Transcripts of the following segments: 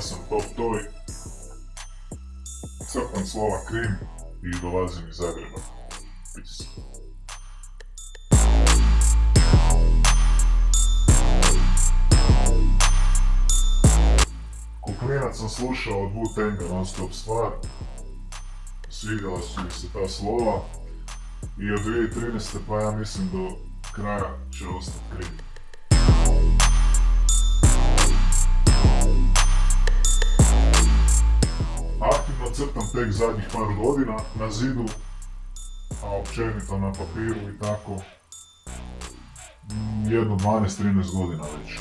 Sam Top Toy. Crtam slova Krim i dolazim iz Zagreba. Peace. Klinac sam slušao od Wu-Tanga non stop stvar. Svidjela su mi se ta slova. I od 2013. pa ja mislim do kraja će ostati Krim. Tek zadnjih par godina na zidu, a općenito na papiru i tako mm, jedno 12-13 godina već.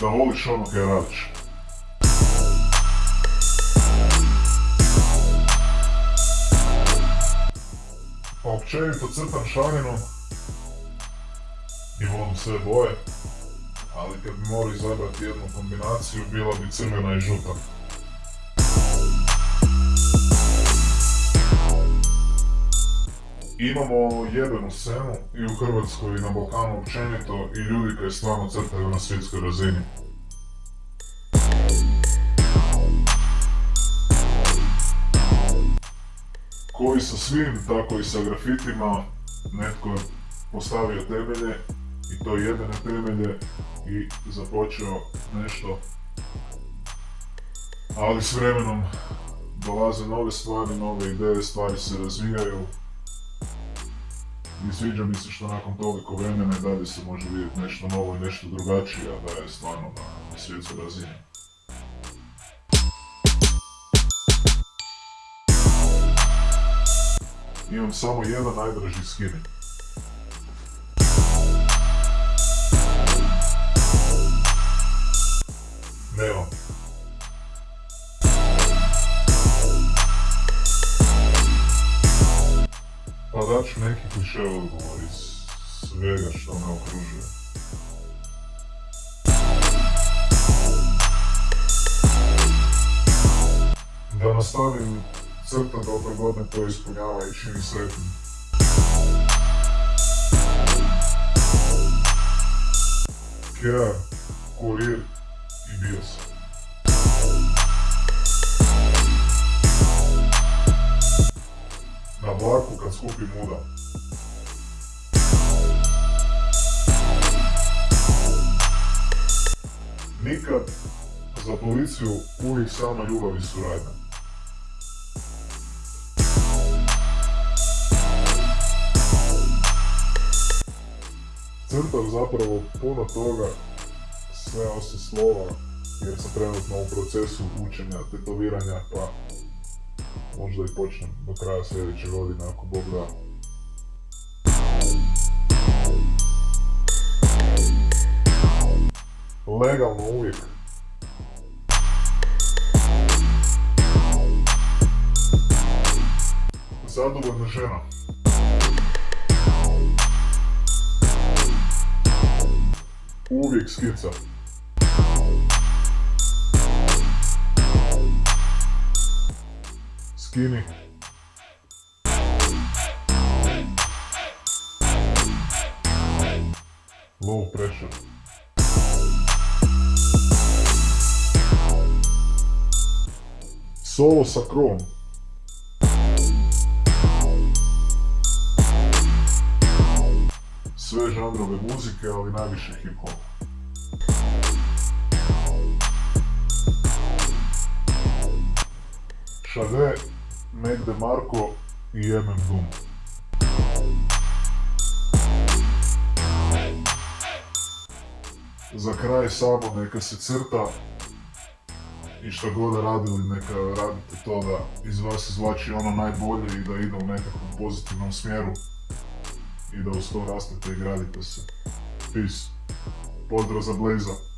Da voliš ono kaj radiš. Općenito crtam šarinu i volim sve boje, ali kad bi morao izabrati jednu kombinaciju, bila bi crvena i žuta. Imamo jebenu scenu i u Hrvatskoj i na Balkanu općenito i ljudi koji stvarno crtaju na svjetskoj razini. Koji sa svim, tako i sa grafitima, netko je postavio temelje i to jedene temelje i započeo nešto. Ali s vremenom dolaze nove stvari, nove ideje, stvari se razvijaju. I sviđa mi se što nakon toliko vremena i dalje se može vidjeti nešto novo i nešto drugačije, a da je stvarno na svjetskoj razini. Imam samo jedan najdraži skinning. Дач неких лишила говорить с Вега, что она окружила. Да наставим црта доброгодна која испуњава и чини сретни. Кер, Курир и Биос. Kad skupim muda. Nikad za policiju uvijek sama ljubav i suradnja. Crtam zapravo puno toga, sve osim slova, jer sam trenutno u procesu učenja, tetoviranja, pa možda i počnem do kraja sljedeće godine ako Bog da. Legalno uvijek. Zadovoljna žena. Uvijek skica. Skinny. Low pressure. Solo sa krom. Sve žanrove muzike, ali najviše hip-hop. Šade, Mac DeMarco i MM Doom. Za kraj samo neka se crta i što god radili neka radite to da iz vas izvlači ono najbolje i da ide u nekakvom pozitivnom smjeru i da uz to rastete i gradite se. Peace. Pozdrav za Blaza.